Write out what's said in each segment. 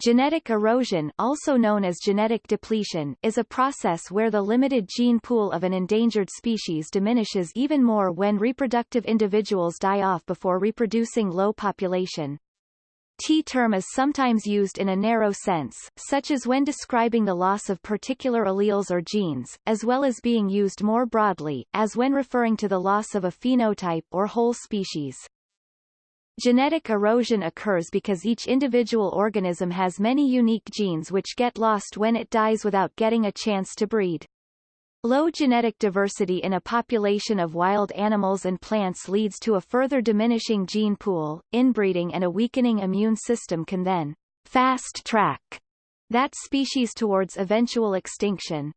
Genetic erosion also known as genetic depletion is a process where the limited gene pool of an endangered species diminishes even more when reproductive individuals die off before reproducing low population. T-term is sometimes used in a narrow sense, such as when describing the loss of particular alleles or genes, as well as being used more broadly, as when referring to the loss of a phenotype or whole species. Genetic erosion occurs because each individual organism has many unique genes which get lost when it dies without getting a chance to breed. Low genetic diversity in a population of wild animals and plants leads to a further diminishing gene pool, inbreeding and a weakening immune system can then fast-track that species towards eventual extinction.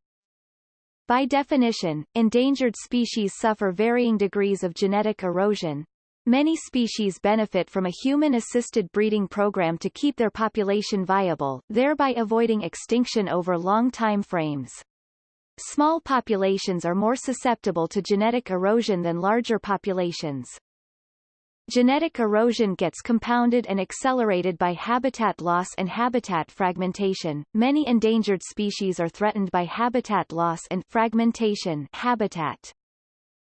By definition, endangered species suffer varying degrees of genetic erosion, Many species benefit from a human-assisted breeding program to keep their population viable, thereby avoiding extinction over long time frames. Small populations are more susceptible to genetic erosion than larger populations. Genetic erosion gets compounded and accelerated by habitat loss and habitat fragmentation. Many endangered species are threatened by habitat loss and fragmentation habitat.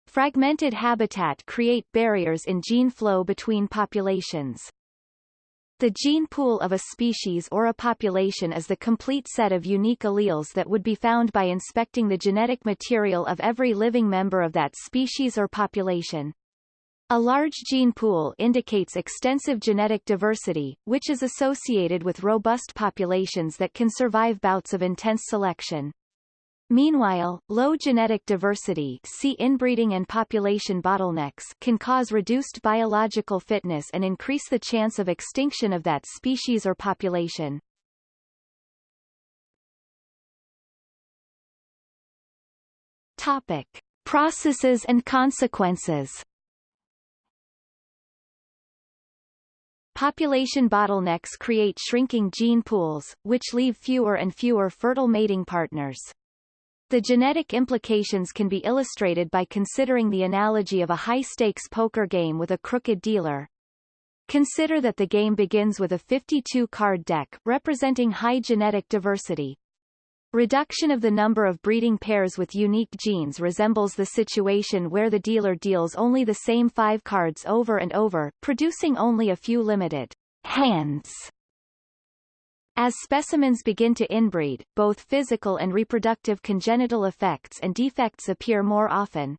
Fragmented habitat create barriers in gene flow between populations. The gene pool of a species or a population is the complete set of unique alleles that would be found by inspecting the genetic material of every living member of that species or population. A large gene pool indicates extensive genetic diversity, which is associated with robust populations that can survive bouts of intense selection. Meanwhile, low genetic diversity see inbreeding and population bottlenecks can cause reduced biological fitness and increase the chance of extinction of that species or population. Topic. Processes and consequences Population bottlenecks create shrinking gene pools, which leave fewer and fewer fertile mating partners. The genetic implications can be illustrated by considering the analogy of a high-stakes poker game with a crooked dealer. Consider that the game begins with a 52-card deck, representing high genetic diversity. Reduction of the number of breeding pairs with unique genes resembles the situation where the dealer deals only the same five cards over and over, producing only a few limited hands as specimens begin to inbreed, both physical and reproductive congenital effects and defects appear more often.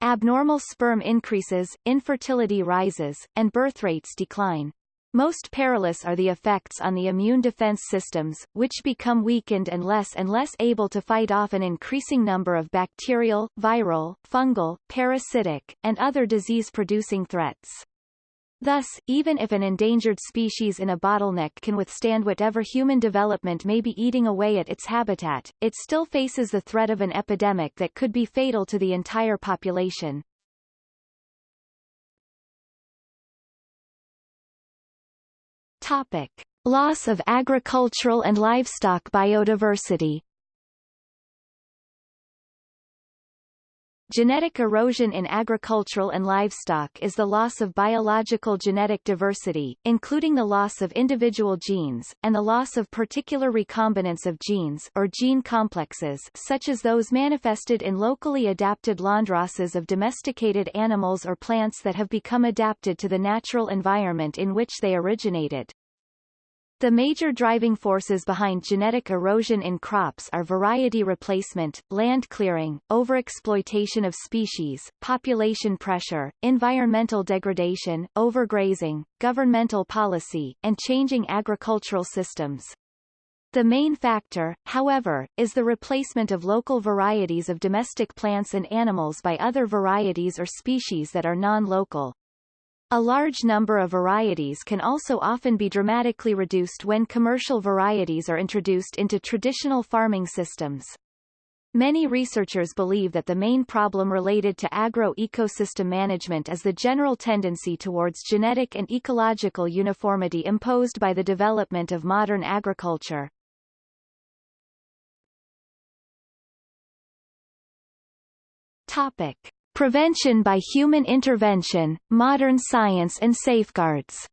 Abnormal sperm increases, infertility rises, and birth rates decline. Most perilous are the effects on the immune defense systems, which become weakened and less and less able to fight off an increasing number of bacterial, viral, fungal, parasitic, and other disease-producing threats. Thus, even if an endangered species in a bottleneck can withstand whatever human development may be eating away at its habitat, it still faces the threat of an epidemic that could be fatal to the entire population. Topic. Loss of agricultural and livestock biodiversity Genetic erosion in agricultural and livestock is the loss of biological genetic diversity, including the loss of individual genes, and the loss of particular recombinants of genes or gene complexes such as those manifested in locally adapted landraces of domesticated animals or plants that have become adapted to the natural environment in which they originated. The major driving forces behind genetic erosion in crops are variety replacement, land clearing, overexploitation of species, population pressure, environmental degradation, overgrazing, governmental policy, and changing agricultural systems. The main factor, however, is the replacement of local varieties of domestic plants and animals by other varieties or species that are non-local. A large number of varieties can also often be dramatically reduced when commercial varieties are introduced into traditional farming systems. Many researchers believe that the main problem related to agro-ecosystem management is the general tendency towards genetic and ecological uniformity imposed by the development of modern agriculture. Topic. Prevention by Human Intervention, Modern Science and Safeguards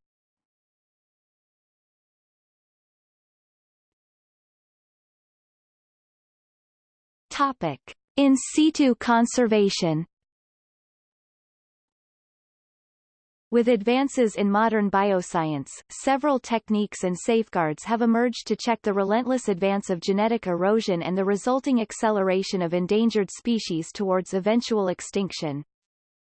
Topic. In situ conservation With advances in modern bioscience, several techniques and safeguards have emerged to check the relentless advance of genetic erosion and the resulting acceleration of endangered species towards eventual extinction.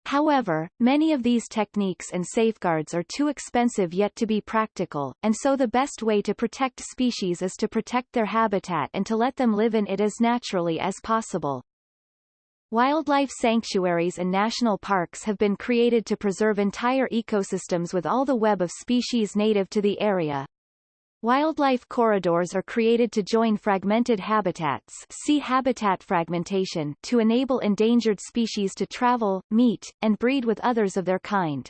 However, many of these techniques and safeguards are too expensive yet to be practical, and so the best way to protect species is to protect their habitat and to let them live in it as naturally as possible. Wildlife sanctuaries and national parks have been created to preserve entire ecosystems with all the web of species native to the area. Wildlife corridors are created to join fragmented habitats see habitat fragmentation to enable endangered species to travel, meet, and breed with others of their kind.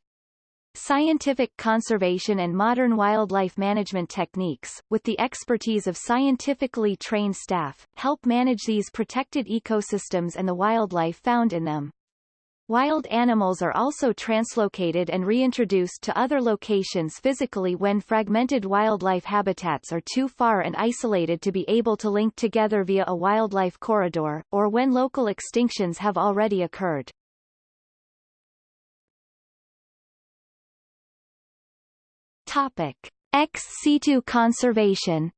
Scientific conservation and modern wildlife management techniques, with the expertise of scientifically trained staff, help manage these protected ecosystems and the wildlife found in them. Wild animals are also translocated and reintroduced to other locations physically when fragmented wildlife habitats are too far and isolated to be able to link together via a wildlife corridor, or when local extinctions have already occurred. Topic. Ex situ conservation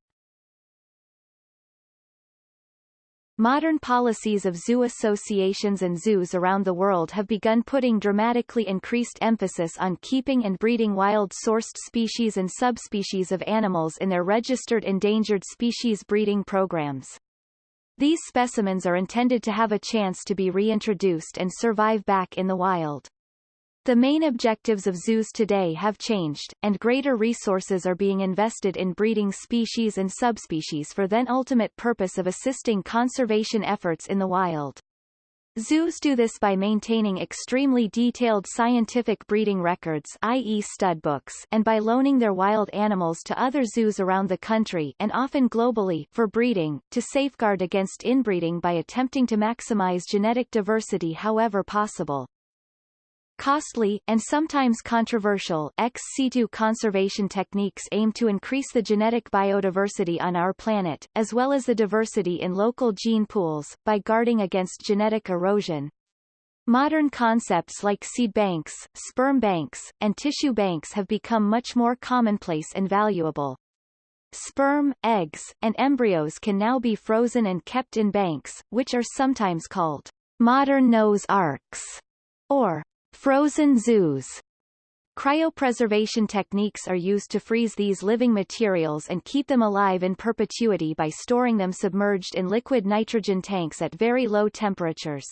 Modern policies of zoo associations and zoos around the world have begun putting dramatically increased emphasis on keeping and breeding wild-sourced species and subspecies of animals in their registered endangered species breeding programs. These specimens are intended to have a chance to be reintroduced and survive back in the wild. The main objectives of zoos today have changed, and greater resources are being invested in breeding species and subspecies for then ultimate purpose of assisting conservation efforts in the wild. Zoos do this by maintaining extremely detailed scientific breeding records i.e. studbooks and by loaning their wild animals to other zoos around the country and often globally for breeding, to safeguard against inbreeding by attempting to maximize genetic diversity however possible. Costly, and sometimes controversial, ex situ conservation techniques aim to increase the genetic biodiversity on our planet, as well as the diversity in local gene pools, by guarding against genetic erosion. Modern concepts like seed banks, sperm banks, and tissue banks have become much more commonplace and valuable. Sperm, eggs, and embryos can now be frozen and kept in banks, which are sometimes called modern Noah's arks, or Frozen zoos Cryopreservation techniques are used to freeze these living materials and keep them alive in perpetuity by storing them submerged in liquid nitrogen tanks at very low temperatures.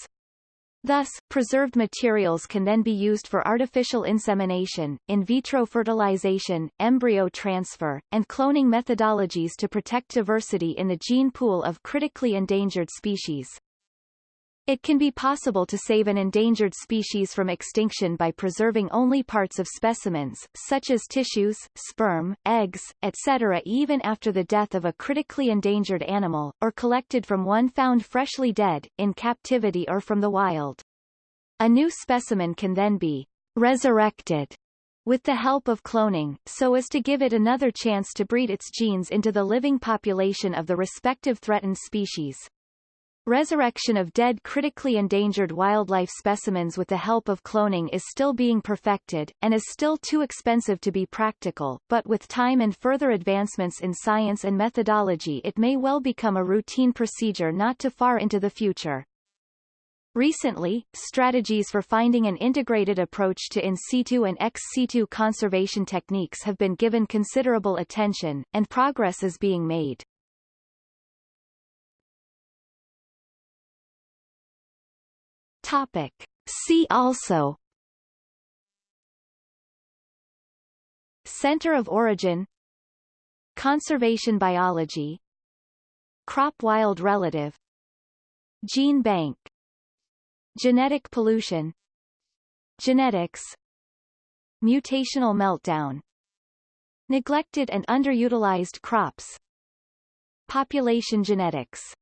Thus, preserved materials can then be used for artificial insemination, in vitro fertilization, embryo transfer, and cloning methodologies to protect diversity in the gene pool of critically endangered species. It can be possible to save an endangered species from extinction by preserving only parts of specimens, such as tissues, sperm, eggs, etc. even after the death of a critically endangered animal, or collected from one found freshly dead, in captivity or from the wild. A new specimen can then be resurrected with the help of cloning, so as to give it another chance to breed its genes into the living population of the respective threatened species. Resurrection of dead critically endangered wildlife specimens with the help of cloning is still being perfected, and is still too expensive to be practical, but with time and further advancements in science and methodology it may well become a routine procedure not too far into the future. Recently, strategies for finding an integrated approach to in situ and ex situ conservation techniques have been given considerable attention, and progress is being made. Topic. See also Center of origin Conservation biology Crop wild relative Gene bank Genetic pollution Genetics Mutational meltdown Neglected and underutilized crops Population genetics